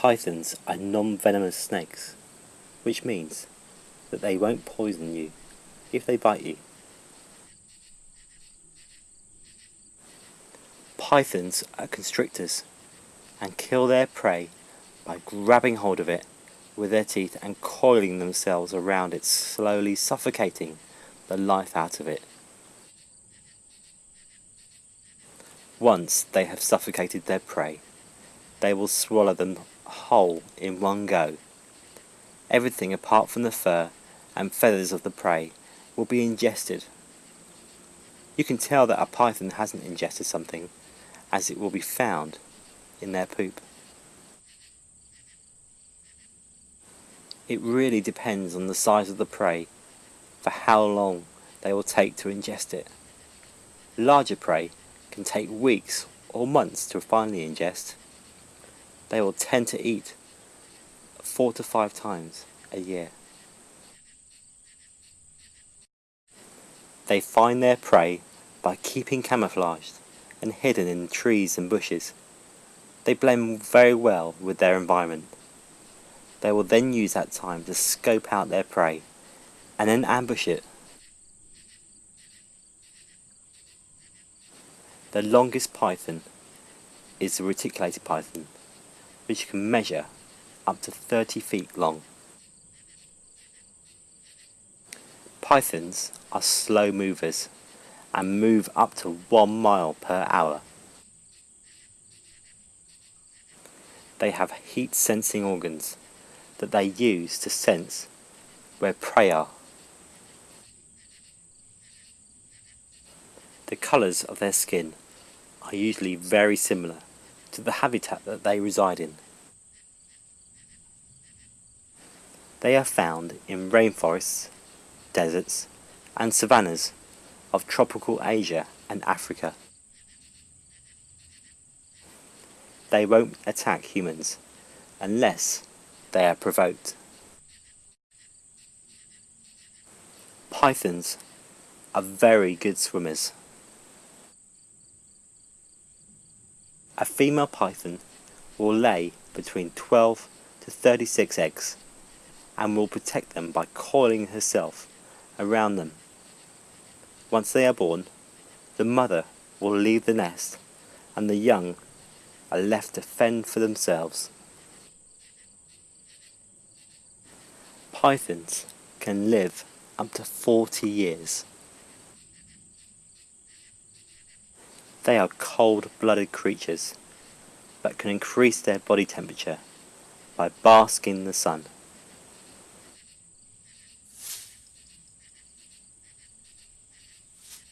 Pythons are non-venomous snakes, which means that they won't poison you if they bite you. Pythons are constrictors and kill their prey by grabbing hold of it with their teeth and coiling themselves around it, slowly suffocating the life out of it. Once they have suffocated their prey, they will swallow them whole in one go. Everything apart from the fur and feathers of the prey will be ingested. You can tell that a python hasn't ingested something as it will be found in their poop. It really depends on the size of the prey for how long they will take to ingest it. Larger prey can take weeks or months to finally ingest. They will tend to eat four to five times a year. They find their prey by keeping camouflaged and hidden in trees and bushes. They blend very well with their environment. They will then use that time to scope out their prey and then ambush it. The longest python is the reticulated python, which can measure up to 30 feet long. Pythons are slow movers and move up to 1 mile per hour. They have heat sensing organs that they use to sense where prey are. The colours of their skin are usually very similar to the habitat that they reside in. They are found in rainforests, deserts and savannas of tropical Asia and Africa. They won't attack humans unless they are provoked. Pythons are very good swimmers. A female python will lay between 12 to 36 eggs and will protect them by coiling herself around them. Once they are born, the mother will leave the nest and the young are left to fend for themselves. Pythons can live up to 40 years. They are cold-blooded creatures but can increase their body temperature by basking in the sun.